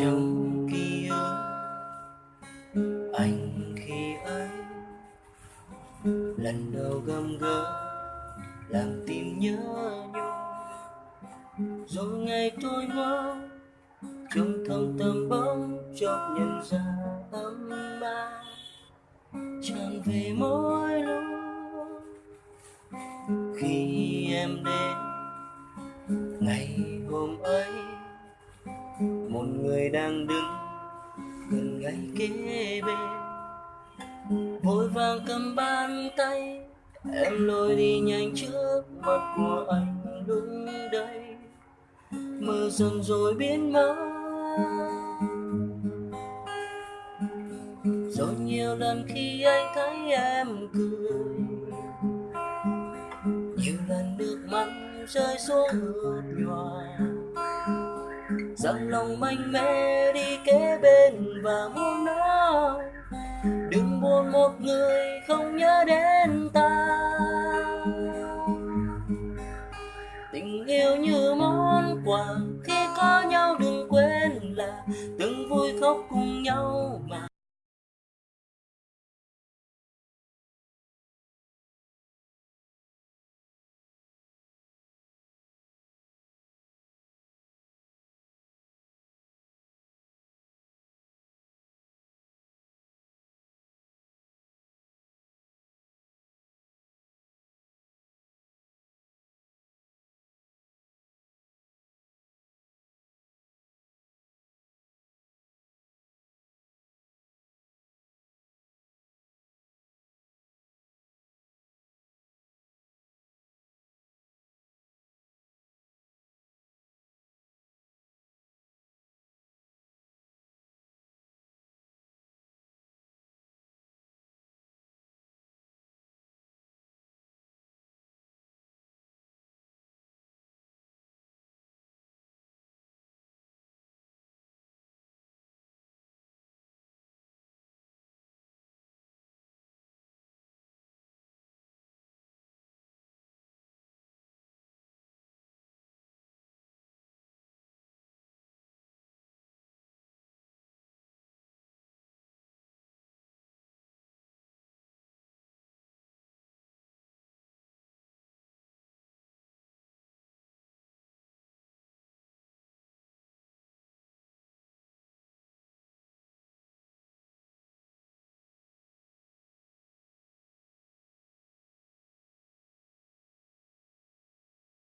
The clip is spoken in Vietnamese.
trong ký ức anh khi ấy. Lần đầu gầm gỡ làm tim nhớ nhung. Rồi ngày tôi mơ trong thâm tâm bóng chốc nhận ra ấm ba tràn về mỗi lúc, khi em đến, ngày hôm ấy một người đang đứng gần ngay kế bên vội vàng cầm bàn tay, em lôi đi nhanh trước mặt của anh lúc đây. Mơ dần rồi biến mất. Rồi nhiều lần khi anh thấy em cười nhiều lần nước mắt rơi xuống ướt nhòa rằng lòng mạnh mẽ đi kế bên và muốn nói đừng buồn một người không nhớ đến ta. Tình yêu như món quà, khi có nhau đừng quên là từng vui khóc cùng nhau mà